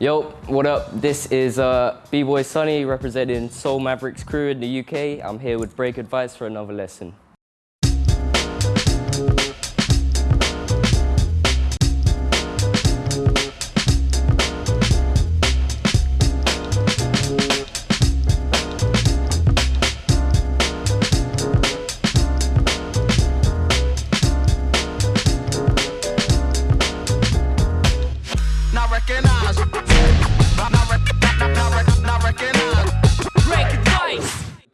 Yo, what up? This is uh, B-Boy Sunny representing Soul Mavericks crew in the UK. I'm here with Break Advice for another lesson.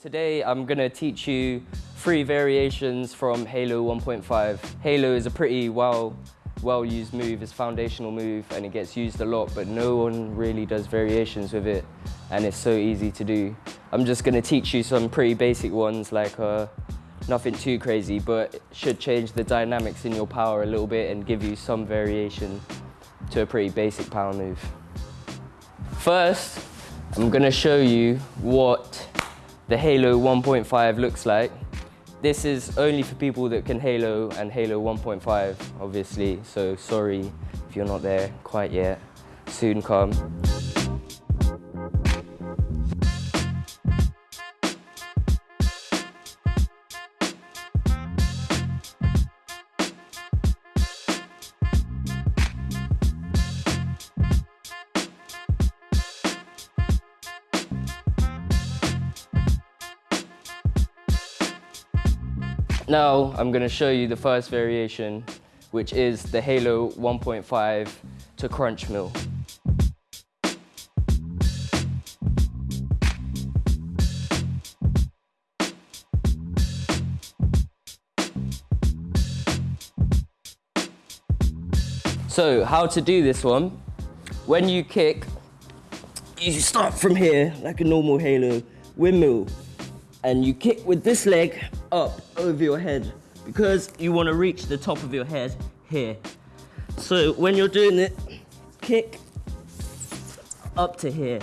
Today I'm going to teach you three variations from Halo 1.5. Halo is a pretty well well used move, it's a foundational move and it gets used a lot but no one really does variations with it and it's so easy to do. I'm just going to teach you some pretty basic ones like uh, nothing too crazy but should change the dynamics in your power a little bit and give you some variation to a pretty basic power move. First, I'm going to show you what the Halo 1.5 looks like. This is only for people that can Halo and Halo 1.5, obviously, so sorry if you're not there quite yet. Soon come. Now I'm going to show you the first variation, which is the Halo 1.5 to crunch mill. So how to do this one, when you kick, you start from here like a normal Halo windmill and you kick with this leg up over your head because you want to reach the top of your head here. So when you're doing it, kick up to here.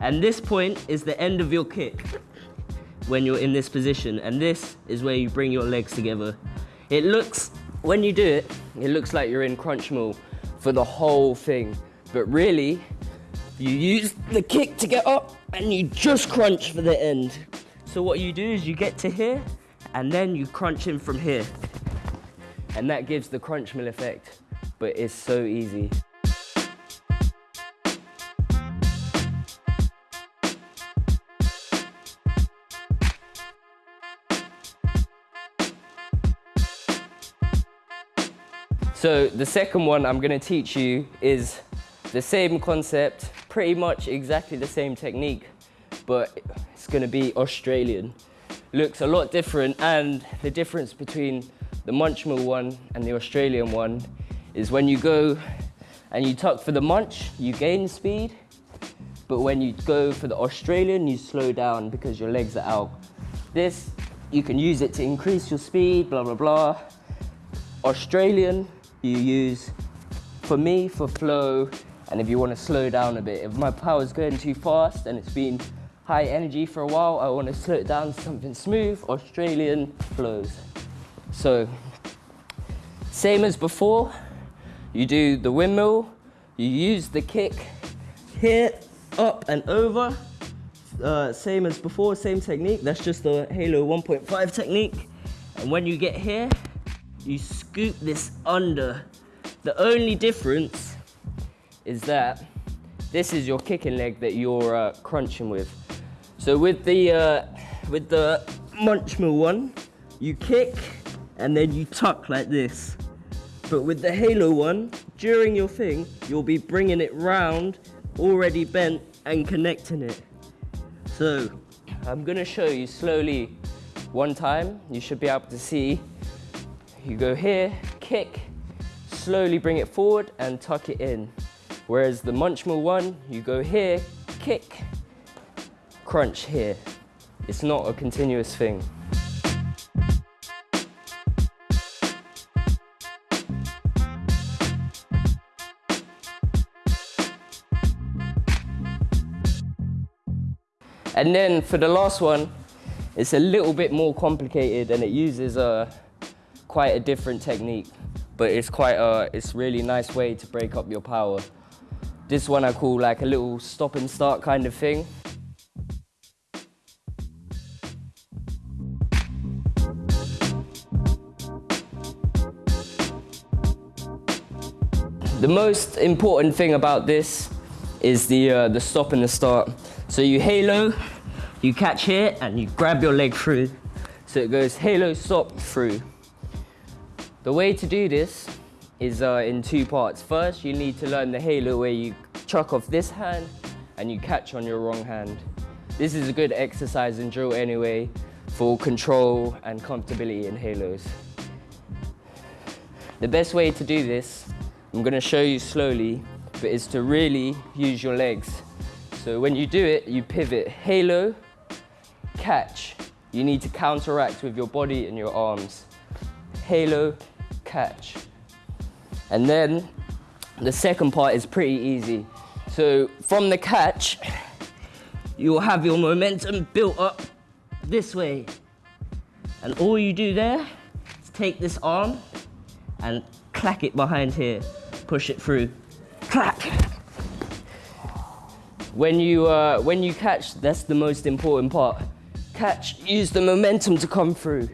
And this point is the end of your kick when you're in this position. And this is where you bring your legs together. It looks, when you do it, it looks like you're in crunch mill for the whole thing. But really, you use the kick to get up and you just crunch for the end. So what you do is you get to here and then you crunch in from here. And that gives the crunch mill effect, but it's so easy. So the second one I'm gonna teach you is the same concept, pretty much exactly the same technique, but it's gonna be Australian looks a lot different and the difference between the Munchmill one and the Australian one is when you go and you tuck for the munch, you gain speed, but when you go for the Australian, you slow down because your legs are out. This, you can use it to increase your speed, blah, blah, blah. Australian, you use, for me, for flow, and if you want to slow down a bit. If my power's going too fast and it's been high energy for a while. I want to slow it down to something smooth, Australian flows. So, same as before, you do the windmill, you use the kick here, up and over. Uh, same as before, same technique. That's just the Halo 1.5 technique. And when you get here, you scoop this under. The only difference is that this is your kicking leg that you're uh, crunching with. So with the, uh, with the Munchmill one, you kick and then you tuck like this. But with the Halo one, during your thing, you'll be bringing it round, already bent and connecting it. So I'm gonna show you slowly one time. You should be able to see. You go here, kick, slowly bring it forward and tuck it in. Whereas the Munchmill one, you go here, kick, crunch here. It's not a continuous thing. And then for the last one, it's a little bit more complicated and it uses a, quite a different technique, but it's quite a, it's really nice way to break up your power. This one I call like a little stop and start kind of thing. The most important thing about this is the, uh, the stop and the start. So you halo, you catch here and you grab your leg through. So it goes halo, stop, through. The way to do this is uh, in two parts. First, you need to learn the halo where you chuck off this hand and you catch on your wrong hand. This is a good exercise and drill anyway for control and comfortability in halos. The best way to do this, I'm gonna show you slowly, but it's to really use your legs. So when you do it, you pivot, halo, catch. You need to counteract with your body and your arms. Halo, catch. And then the second part is pretty easy. So from the catch, you'll have your momentum built up this way. And all you do there is take this arm and clack it behind here. Push it through. Clack. When you, uh, when you catch, that's the most important part. Catch, use the momentum to come through.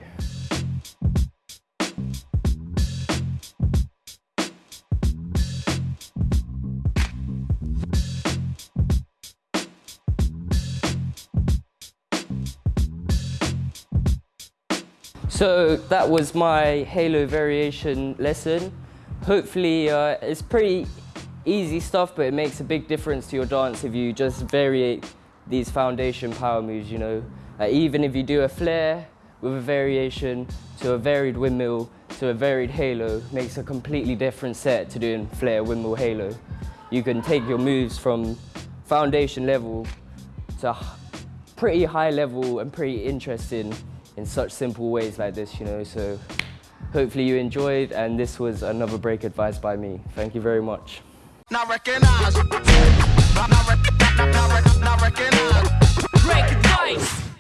So that was my Halo variation lesson. Hopefully uh, it's pretty easy stuff, but it makes a big difference to your dance if you just vary these foundation power moves, you know. Uh, even if you do a flare with a variation to a varied windmill to a varied halo, makes a completely different set to doing flare, windmill, halo. You can take your moves from foundation level to pretty high level and pretty interesting in such simple ways like this, you know, so hopefully you enjoyed and this was another break advised by me. Thank you very much. Recognize. Recognize. Break advice.